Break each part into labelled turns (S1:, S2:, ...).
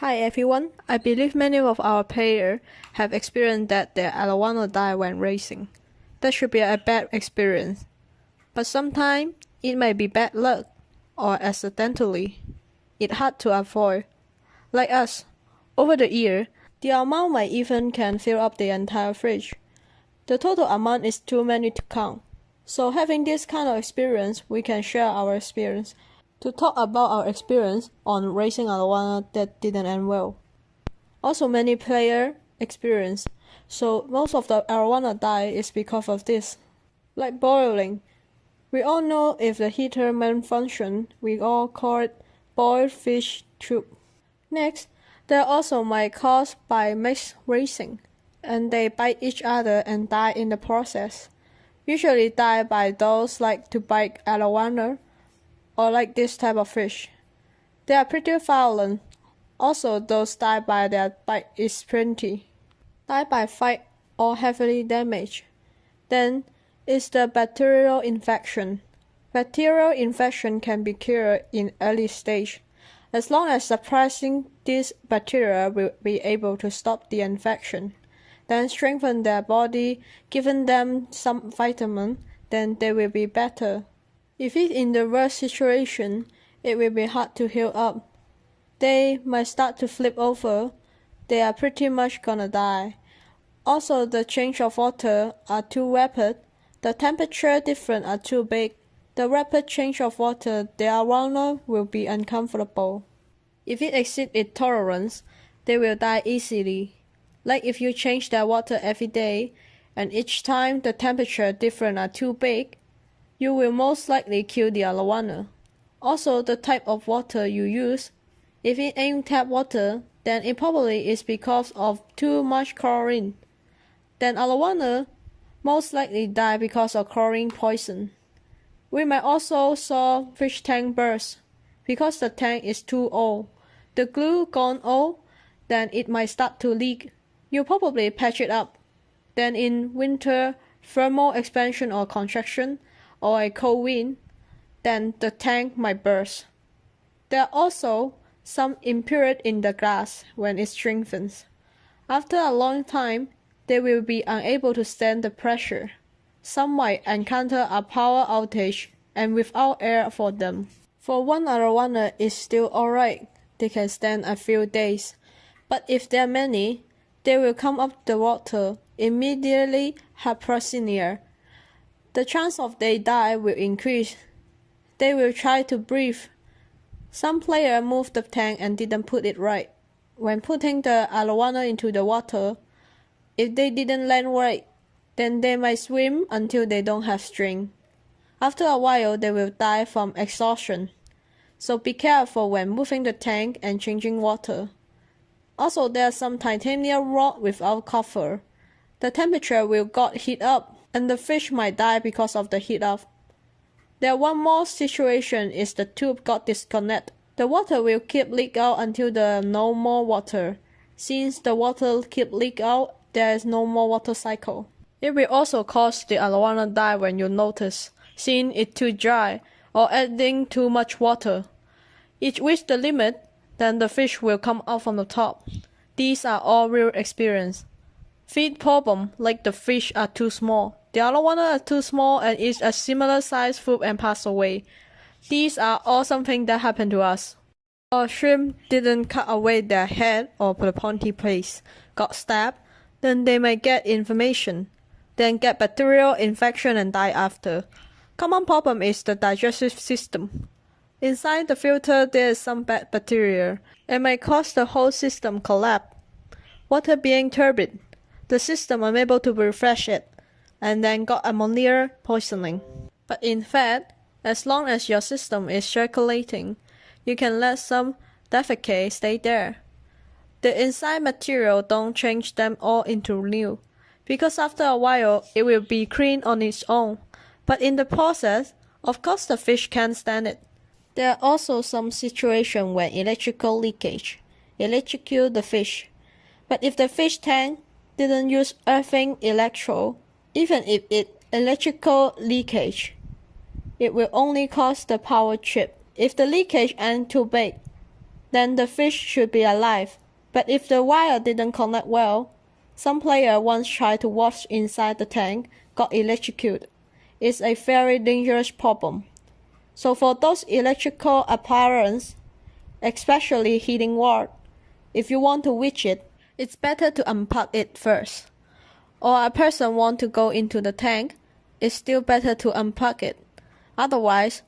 S1: Hi everyone, I believe many of our players have experienced that their Arowana die when racing. That should be a bad experience. But sometimes it may be bad luck or accidentally. It's hard to avoid. Like us, over the year, the amount might even can fill up the entire fridge. The total amount is too many to count. So having this kind of experience, we can share our experience to talk about our experience on racing Arowana that didn't end well. Also many player experience, so most of the Arowana die is because of this. Like boiling. We all know if the heater malfunction, we all call it boiled fish tube. Next, they also might cause by mixed racing, and they bite each other and die in the process. Usually die by those like to bite arowana or like this type of fish. They are pretty violent. Also, those die by their bite is plenty. Die by fight or heavily damaged. Then is the bacterial infection. Bacterial infection can be cured in early stage. As long as suppressing these bacteria will be able to stop the infection, then strengthen their body, giving them some vitamin, then they will be better. If it's in the worst situation, it will be hard to heal up. They might start to flip over. They are pretty much gonna die. Also, the change of water are too rapid. The temperature difference are too big. The rapid change of water, they their arowana will be uncomfortable. If it exceeds its tolerance, they will die easily. Like if you change their water every day, and each time the temperature difference are too big, you will most likely kill the arowana. Also, the type of water you use. If it ain't tap water, then it probably is because of too much chlorine. Then arowana most likely die because of chlorine poison. We might also saw fish tank burst because the tank is too old. The glue gone old, then it might start to leak. You probably patch it up. Then in winter, thermal expansion or contraction, or a cold wind, then the tank might burst. There are also some impurity in the glass when it strengthens. After a long time, they will be unable to stand the pressure. Some might encounter a power outage and without air for them. For one arowana is still alright, they can stand a few days. But if there are many, they will come up the water, immediately hypoxia, the chance of they die will increase. They will try to breathe. Some player moved the tank and didn't put it right. When putting the arowana into the water, if they didn't land right, then they might swim until they don't have string. After a while, they will die from exhaustion. So be careful when moving the tank and changing water. Also, there's some titanium rod without cover. The temperature will got heat up and the fish might die because of the heat up. There one more situation is the tube got disconnected. The water will keep leak out until there no more water. Since the water keep leak out, there is no more water cycle. It will also cause the arowana die when you notice, seeing it too dry, or adding too much water. It reach the limit, then the fish will come out from the top. These are all real experience. Feed problem, like the fish are too small. The other one are too small and is a similar size food and pass away. These are all something that happened to us. Our shrimp didn't cut away their head or put the pointy place, got stabbed, then they may get inflammation, then get bacterial infection and die after. Common problem is the digestive system. Inside the filter there is some bad bacteria. It may cause the whole system collapse. Water being turbid the system unable to refresh it, and then got ammonia poisoning. But in fact, as long as your system is circulating, you can let some defecate stay there. The inside material don't change them all into new, because after a while it will be clean on its own. But in the process, of course the fish can't stand it. There are also some situations where electrical leakage electrocute the fish. But if the fish tank didn't use earthing electro, even if it electrical leakage, it will only cause the power trip. If the leakage ain't too big, then the fish should be alive. But if the wire didn't connect well, some player once tried to watch inside the tank, got electrocuted. It's a very dangerous problem. So for those electrical appliances, especially heating water, if you want to witch it, it's better to unplug it first. Or a person want to go into the tank, it's still better to unplug it. Otherwise,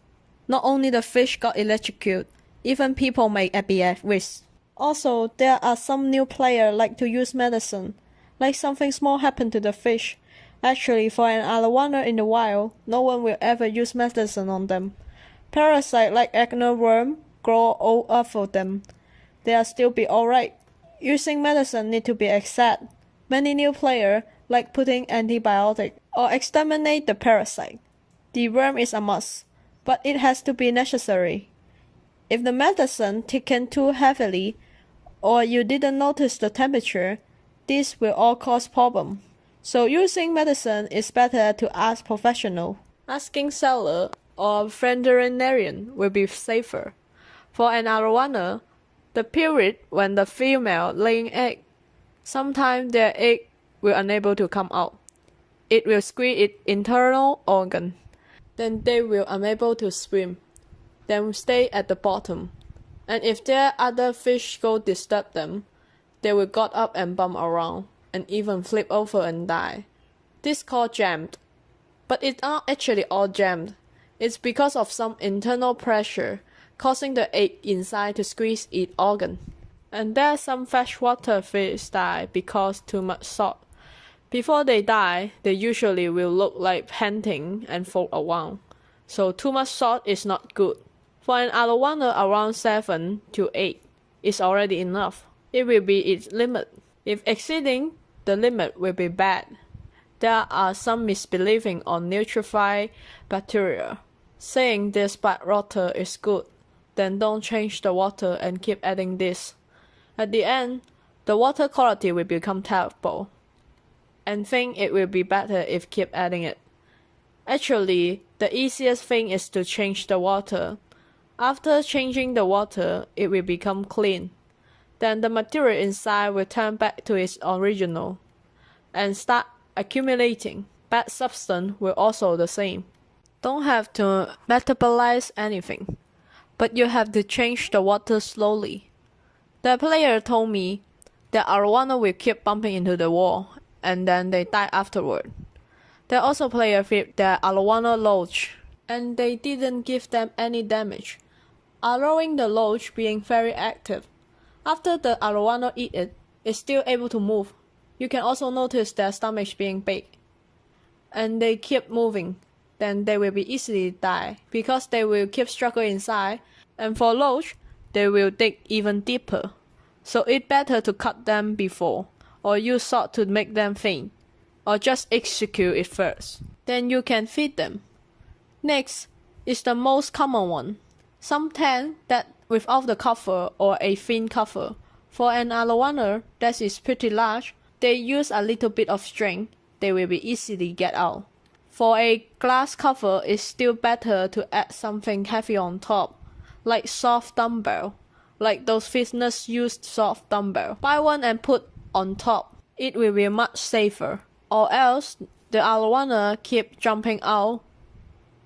S1: not only the fish got electrocuted, even people may be at risk. Also, there are some new players like to use medicine, like something small happened to the fish. Actually, for an arowana in the wild, no one will ever use medicine on them. Parasite like worm grow all over them. They'll still be alright. Using medicine need to be exact. Many new players like putting antibiotic or exterminate the parasite. The worm is a must, but it has to be necessary. If the medicine taken too heavily or you didn't notice the temperature, this will all cause problem. So using medicine is better to ask professional. Asking seller or veterinarian will be safer. For an arowana, the period when the female laying egg, sometimes their egg will unable to come out. It will squeeze its internal organ. Then they will unable to swim. Then stay at the bottom. And if there other fish go disturb them, they will got up and bump around and even flip over and die. This called jammed. But it's not actually all jammed. It's because of some internal pressure causing the egg inside to squeeze its organ. And there some freshwater fish die because too much salt. Before they die, they usually will look like panting and float around. So too much salt is not good. For an arowana around 7 to 8 is already enough. It will be its limit. If exceeding, the limit will be bad. There are some misbelieving on nutrified bacteria, saying this bad water is good. Then don't change the water and keep adding this. At the end, the water quality will become terrible and think it will be better if keep adding it. Actually, the easiest thing is to change the water. After changing the water, it will become clean. Then the material inside will turn back to its original and start accumulating. Bad substance will also the same. Don't have to metabolize anything, but you have to change the water slowly. The player told me that arowana will keep bumping into the wall and then they die afterward. They also play a with the Arowana Loach, and they didn't give them any damage, allowing the Loach being very active. After the Arowana eat it, it's still able to move. You can also notice their stomach being big. And they keep moving, then they will be easily die because they will keep struggle inside. And for Loach, they will dig even deeper. So it's better to cut them before or use salt to make them faint, or just execute it first. Then you can feed them. Next is the most common one. Some tent that without the cover or a thin cover. For an arowana that is pretty large, they use a little bit of string, they will be easily get out. For a glass cover, it's still better to add something heavy on top, like soft dumbbell, like those fitness used soft dumbbell. Buy one and put on top, it will be much safer. Or else the arowana keep jumping out.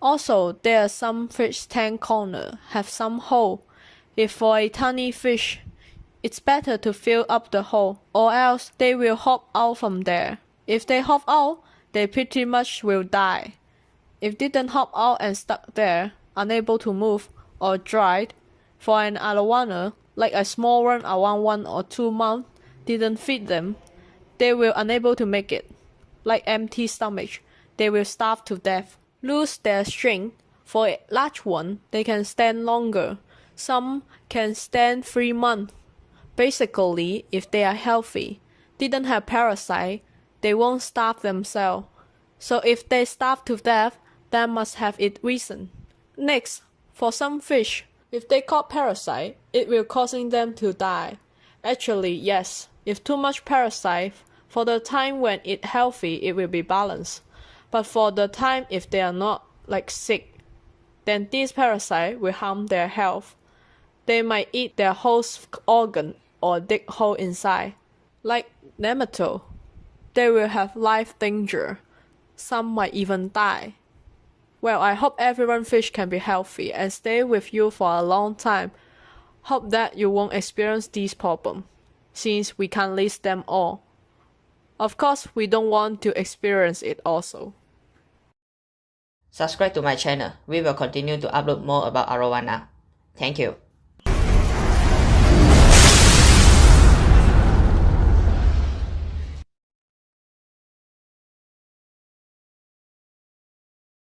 S1: Also, there are some fish tank corner have some hole. If for a tiny fish, it's better to fill up the hole, or else they will hop out from there. If they hop out, they pretty much will die. If didn't hop out and stuck there, unable to move or dried, for an arowana, like a small one around one or two months, didn't feed them, they will unable to make it. Like empty stomach, they will starve to death. Lose their strength. For a large one, they can stand longer. Some can stand three months. Basically, if they are healthy, didn't have parasite, they won't starve themselves. So if they starve to death, that must have its reason. Next, for some fish, if they caught parasite, it will causing them to die. Actually, yes, if too much parasite, for the time when it healthy, it will be balanced. But for the time if they are not like sick, then these parasite will harm their health. They might eat their host organ or dig hole inside. Like nematode, they will have life danger. Some might even die. Well, I hope everyone fish can be healthy and stay with you for a long time. Hope that you won't experience these problems, since we can't list them all. Of course, we don't want to experience it also.
S2: Subscribe to my channel. We will continue to upload more about arowana. Thank you.